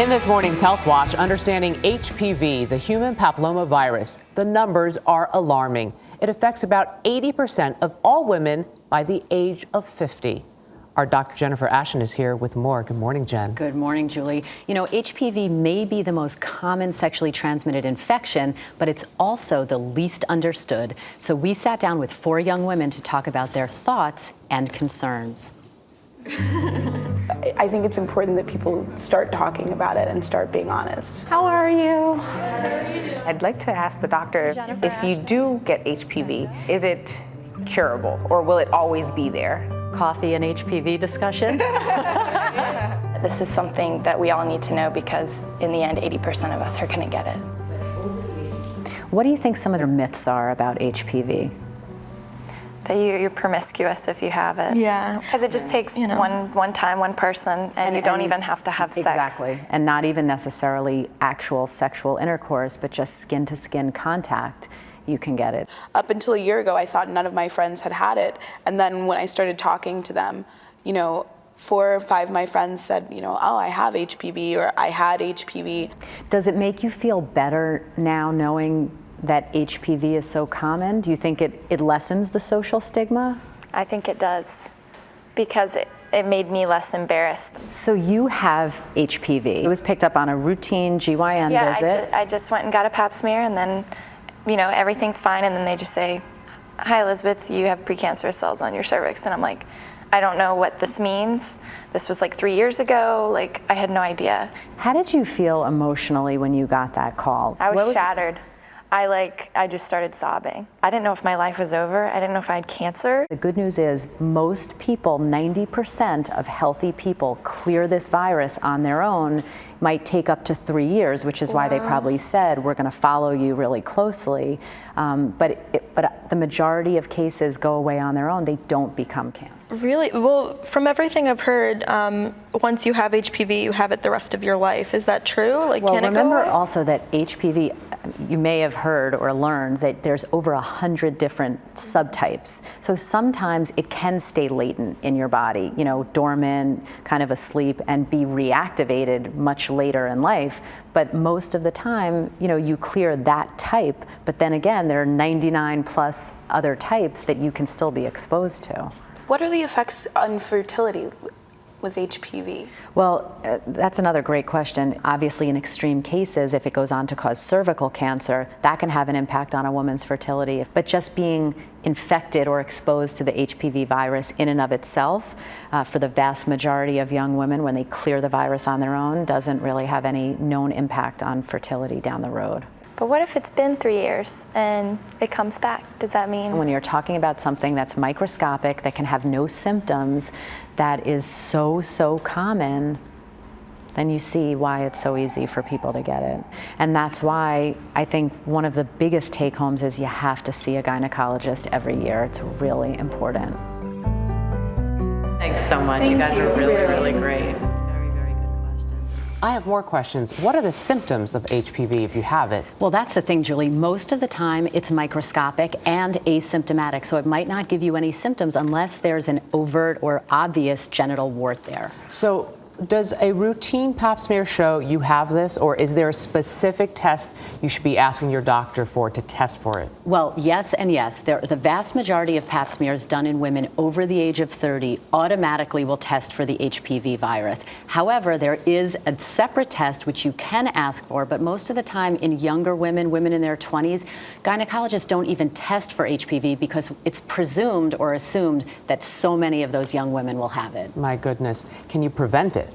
In this morning's Health Watch, understanding HPV, the human papillomavirus, the numbers are alarming. It affects about 80% of all women by the age of 50. Our Dr. Jennifer Ashton is here with more. Good morning, Jen. Good morning, Julie. You know, HPV may be the most common sexually transmitted infection, but it's also the least understood. So we sat down with four young women to talk about their thoughts and concerns. I think it's important that people start talking about it and start being honest. How are you? I'd like to ask the doctor Jennifer if you do get HPV, is it curable or will it always be there? Coffee and HPV discussion? This is something that we all need to know because in the end, 80% of us are going to get it. what do you think some of the myths are about HPV? That you, you're promiscuous if you have it. Yeah. Because it just takes You know. one one time, one person, and, you don't and- even have to have sex. Exactly. And not even necessarily actual sexual intercourse, but just skin to skin contact, you can get it. Up until a year ago, I thought none of my friends had had it. And then when I started talking to them, you know, four or five of my friends said, you know, oh, I have HPV or I had HPV. Does it make you feel better now knowing that HPV is so common? Do you think it, it lessens the social stigma? I think it does, because it, it made me less embarrassed. So you have HPV. It was picked up on a routine GYN yeah, I, visit. ju- I just went and got a pap smear, and then, you know, everything's fine, and then they just say, "Hi, Elizabeth, you have precancerous cells on your cervix," and I'm like, I don't know what this means. This was like three years ago. Like I had no idea. How did you feel emotionally when you got that call? I was, What shattered. I like I just started sobbing. I didn't know if my life was over. I didn't know if I had cancer. The good news is most people, 90% of healthy people, clear this virus on their own. Might take up to three years, which is why they probably said we're going to follow you really closely. Um, but it, but the majority of cases go away on their own. They don't become cancer. Really? Well, from everything I've heard, um, once you have HPV, you have it the rest of your life. Is that true? Like, Well, can it go remember also that HPV, you may have heard or learned that there's over a hundred different subtypes. So sometimes it can stay latent in your body, you know, dormant, kind of asleep, and be reactivated much later in life. But most of the time, you know, you clear that type. But then again, there are 99 plus other types that you can still be exposed to. What are the effects on fertility with HPV? Well, uh, that's another great question. Obviously, in extreme cases, if it goes on to cause cervical cancer, that can have an impact on a woman's fertility. But just being infected or exposed to the HPV virus in and of itself, uh, for the vast majority of young women, when they clear the virus on their own, doesn't really have any known impact on fertility down the road. But what if it's been three years and it comes back? Does that mean? When you're talking about something that's microscopic, that can have no symptoms, that is so, so common, then you see why it's so easy for people to get it. And that's why I think one of the biggest take homes is you have to see a gynecologist every year. It's really important. Thanks so much. you guys are really, really great. I have more questions. What are the symptoms of HPV if you have it? Well, that's the thing, Julie. Most of the time, it's microscopic and asymptomatic, so it might not give you any symptoms unless there's an overt or obvious genital wart there. So, does a routine pap smear show you have this, or is there a specific test you should be asking your doctor for to test for it? Well, yes and yes. There, the vast majority of pap smears done in women over the age of 30 automatically will test for the HPV virus. However, there is a separate test which you can ask for, but most of the time in younger women, women in their 20s, gynecologists don't even test for HPV because it's presumed or assumed that so many of those young women will have it. My goodness. Can you prevent it?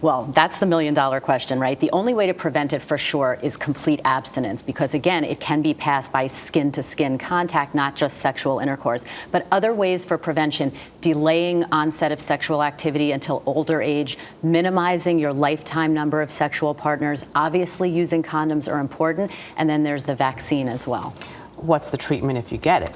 Well, that's the million dollar question, right? The only way to prevent it for sure is complete abstinence because, again, it can be passed by skin to skin contact, not just sexual intercourse. But other ways for prevention delaying onset of sexual activity until older age, minimizing your lifetime number of sexual partners, obviously using condoms are important, and then there's the vaccine as well. What's the treatment if you get it?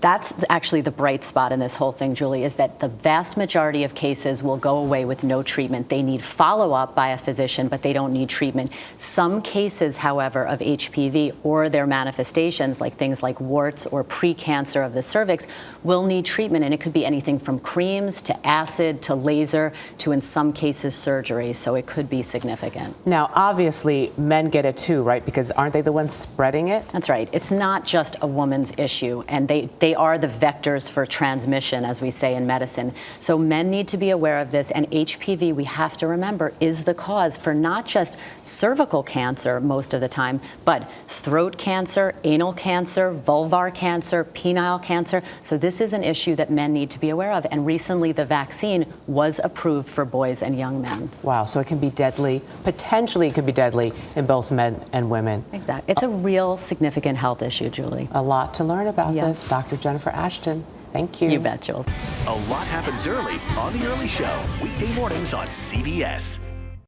That's actually the bright spot in this whole thing, Julie, is that the vast majority of cases will go away with no treatment. They need follow up by a physician, but they don't need treatment. Some cases, however, of HPV or their manifestations, like things like warts or precancer of the cervix, will need treatment. And it could be anything from creams to acid to laser to, in some cases, surgery. So it could be significant. Now, obviously, men get it too, right? Because aren't they the ones spreading it? That's right. It's not just a woman's issue, and they, they are the vectors for transmission, as we say in medicine. So men need to be aware of this, and HPV, we have to remember, is the cause for not just cervical cancer most of the time, but throat cancer, anal cancer, vulvar cancer, penile cancer. So this is an issue that men need to be aware of, and recently the vaccine was approved for boys and young men. Wow, so it can be deadly, potentially it could be deadly in both men and women. Exactly. It's a real significant health issue, Julie. A lot to learn about this. Dr. Jennifer Ashton, thank you. You bet, Jules. A lot happens early on The Early Show, weekday mornings on CBS.